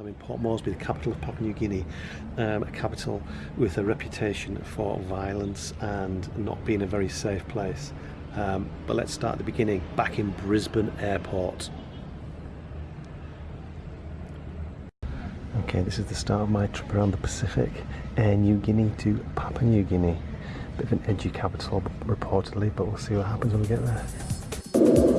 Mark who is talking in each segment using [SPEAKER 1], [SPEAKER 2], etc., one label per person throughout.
[SPEAKER 1] I'm in Port Moresby, the capital of Papua New Guinea, um, a capital with a reputation for violence and not being a very safe place. Um, but let's start at the beginning, back in Brisbane Airport. Okay, this is the start of my trip around the Pacific, Air Niugini to Papua New Guinea. Bit of an edgy capital reportedly, but we'll see what happens when we get there.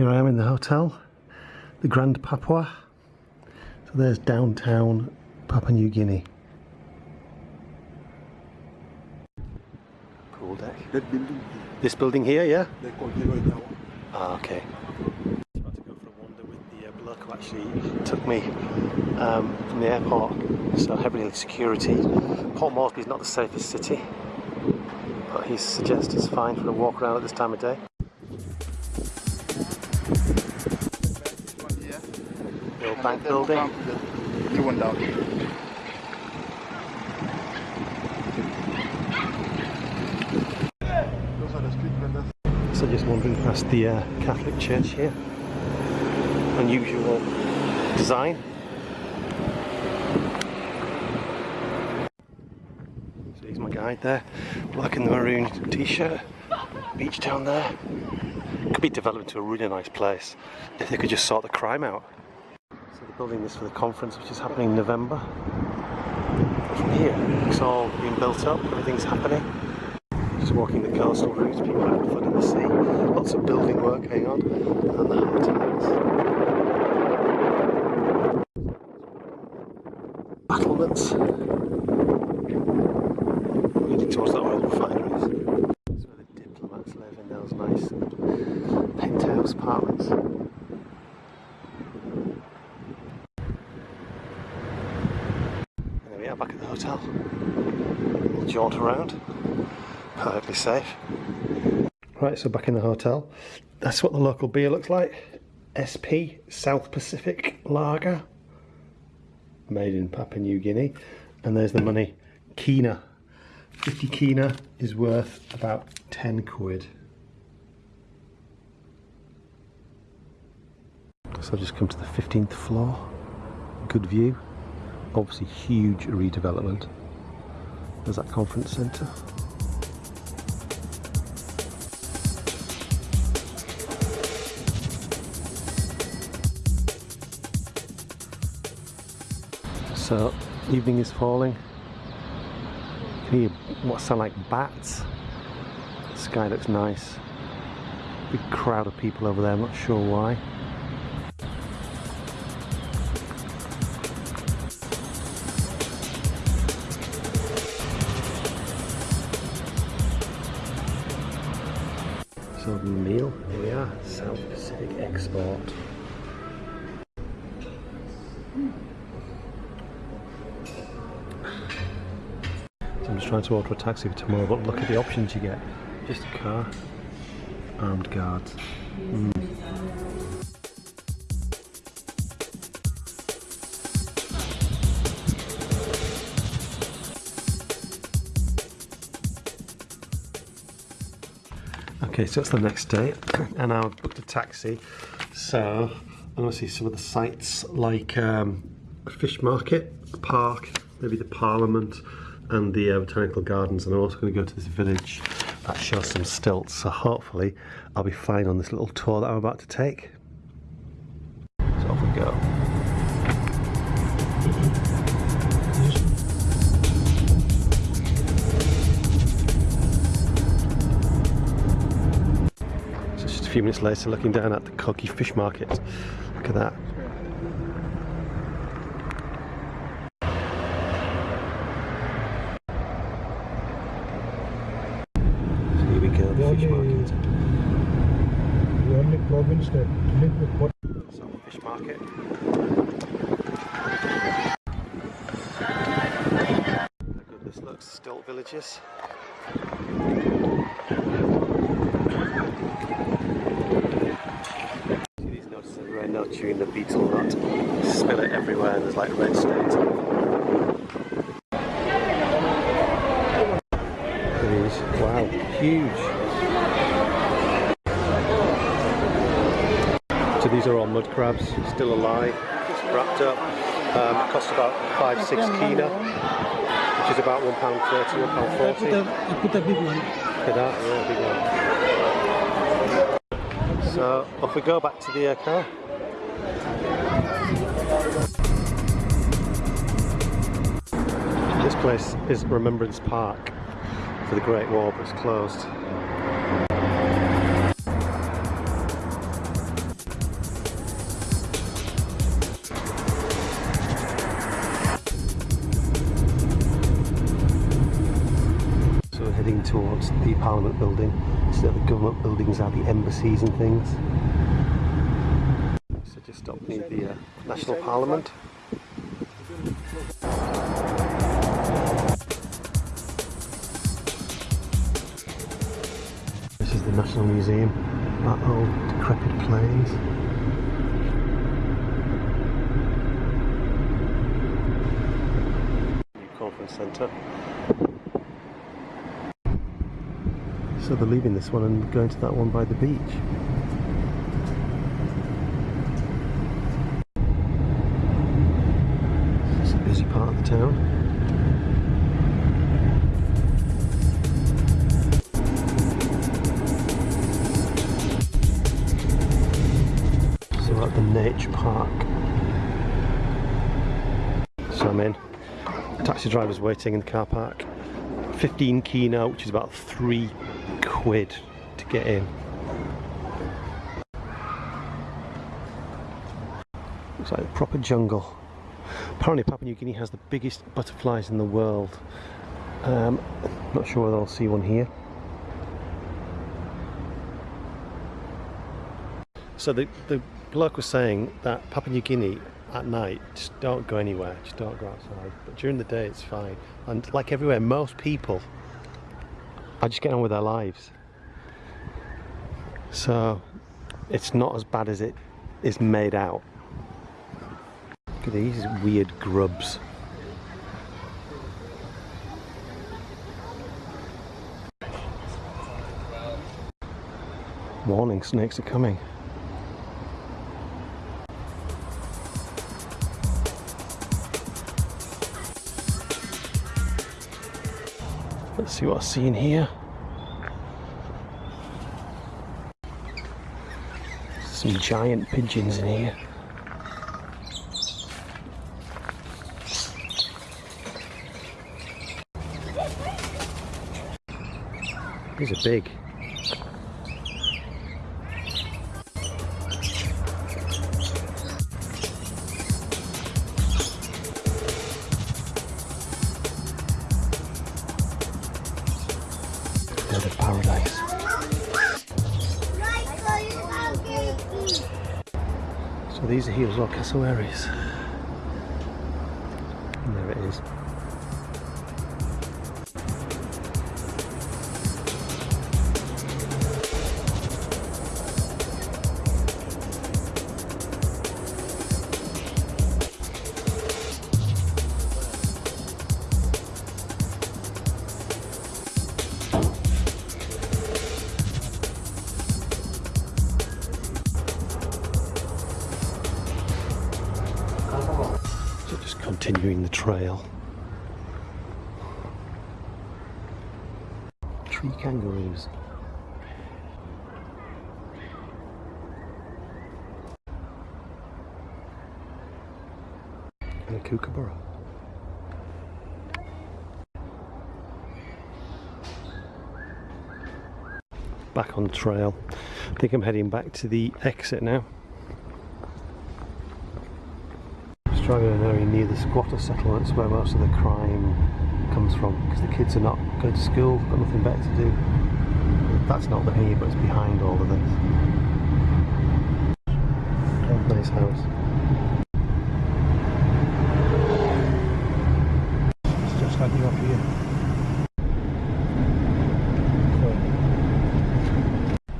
[SPEAKER 1] Here I am in the hotel, the Grand Papua. So there's downtown Papua New Guinea. Pool deck.
[SPEAKER 2] that building,
[SPEAKER 1] This building here, yeah?
[SPEAKER 2] they call Leroy Tower.
[SPEAKER 1] Ah, okay. About to go for a wander with the uh, bloke who actually took me um, from the airport. So heavily security. Port Moresby is not the safest city, but he suggests it's fine for a walk around at this time of day. Bank building.
[SPEAKER 2] come to the new one down. Those are the street vendors.
[SPEAKER 1] So just wandering past the uh, Catholic church here. Unusual design. So he's my guide there. Black and the maroon t-shirt. Beach down there. Could be developed into a really nice place if they could just sort the crime out. Building this for the conference which is happening in November. From here, it's all being built up, everything's happening. Just walking the coastal route, people having fun in the sea, lots of building work going on, and the hotels. Battlements. Leading towards the oil refineries. That's where the diplomats live in those nice penthouse apartments. And there we are back at the hotel. We'll jaunt around perfectly safe. Right, so back in the hotel. That's what the local beer looks like. SP South Pacific Lager, made in Papua New Guinea. And there's the money, Kina. 50 Kina is worth about 10 quid. So I've just come to the 15th floor. Good view. Obviously huge redevelopment. There's that conference centre. So, evening is falling. You hear what sound like bats. The sky looks nice. Big crowd of people over there, not sure why. Pacific Export. So I'm just trying to order a taxi for tomorrow, but look at the options you get. Just a car, armed guards. Mm. Okay, so it's the next day, and I've booked a taxi. So I'm going to see some of the sites like um, fish market, park, maybe the Parliament, and the uh, botanical gardens. And I'm also going to go to this village that shows some stilts. So hopefully, I'll be fine on this little tour that I'm about to take. few minutes later looking down at the Koki Fish Market. Look at that. So here we go, the fish market.
[SPEAKER 3] The only province that live with what?
[SPEAKER 1] So, fish market. Look, at this looks still villages. Everywhere, chewing the betel nut. Spill it everywhere and there's like red stains. It is, wow, huge. So these are all mud crabs, still alive, just wrapped up. Um, cost about five, six kina, which is about one pound thirty, one pound
[SPEAKER 3] I put
[SPEAKER 1] forty.
[SPEAKER 3] a, I put a big one.
[SPEAKER 1] Look at that, yeah, big one. So off we go back to the uh, car. This place is Remembrance Park for the Great War, but it's closed. So we're heading towards the Parliament building. So the government buildings are the embassies and things. Just stop near the uh, National Parliament. This is the National Museum. That old decrepit. New conference centre. So they're leaving this one and going to that one by the beach. It's a busy part of the town. So at the Nature Park. So I'm in. Taxi driver's waiting in the car park. 15 kina, which is about three quid to get in. Looks like a proper jungle. Apparently Papua New Guinea has the biggest butterflies in the world. Um, not sure whether I'll see one here. So the, the bloke was saying that Papua New Guinea at night just don't go anywhere, just don't go outside. But during the day it's fine. And like everywhere, most people are just getting on with their lives. So it's not as bad as it is made out. Look at these weird grubs. Warning, snakes are coming. Let's see what I see in here. Some giant pigeons in here. These are big. Paradise. So these are as well, cassowaries. And there it is. Continuing the trail. Tree kangaroos. And a kookaburra. Back on the trail. I think I'm heading back to the exit now. Australia an area near the squatter settlements where most of the crime comes from because the kids are not going to school, got nothing better to do. That's not the here, but it's behind all of this. Nice house.
[SPEAKER 3] It's just like you up here.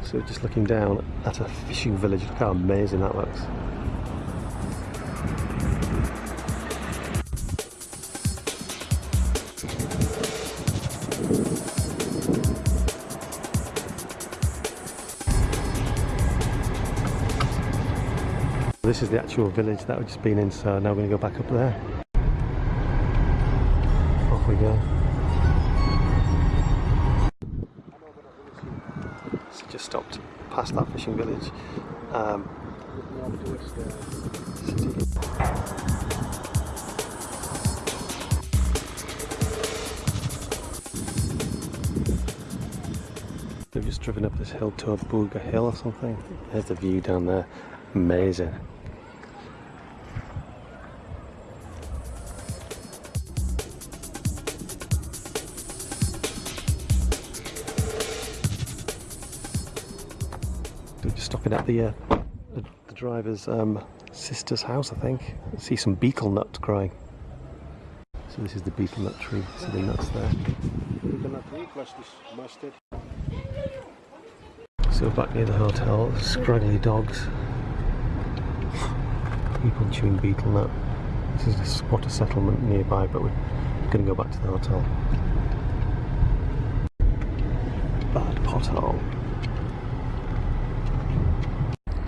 [SPEAKER 1] So just looking down at a fishing village, look how amazing that looks. This is the actual village that we've just been in, so now we're going to go back up there. Off we go. So just stopped past that fishing village. Um, They've just driven up this hill to a Booga Hill or something. There's the view down there. Amazing. Stopping at the, uh, the, the driver's um, sister's house, I think. see some betel nut growing. So this is the betel nut tree. See the nuts there. So back near the hotel. Scraggly dogs. People chewing betel nut. This is a squatter settlement nearby, but we're going to go back to the hotel. Bad pothole.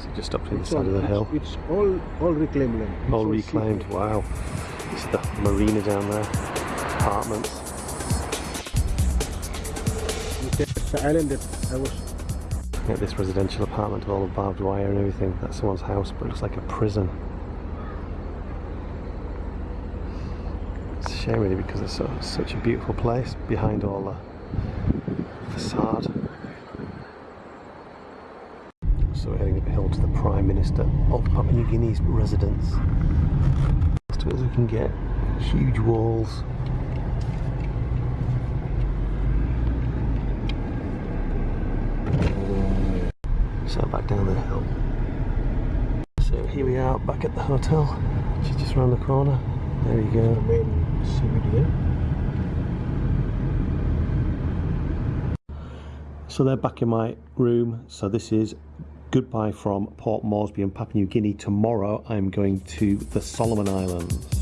[SPEAKER 1] So just up to the side of the hill.
[SPEAKER 3] It's all all reclaimed land. It's
[SPEAKER 1] All reclaimed. Wow. It's the marina down there. Apartments.
[SPEAKER 3] It's the island that I was.
[SPEAKER 1] At this residential apartment with all the barbed wire and everything. That's someone's house, but it looks like a prison. It's a shame really because it's so, such a beautiful place behind all the facade. So we're heading up a hill to the Prime Minister of Papua New Guinea's residence. As to as we can get. Huge walls. So back down the hill. So here we are back at the hotel, which is just around the corner. There you go. So they're back in my room. So this is goodbye from Port Moresby and Papua New Guinea. Tomorrow I'm going to the Solomon Islands.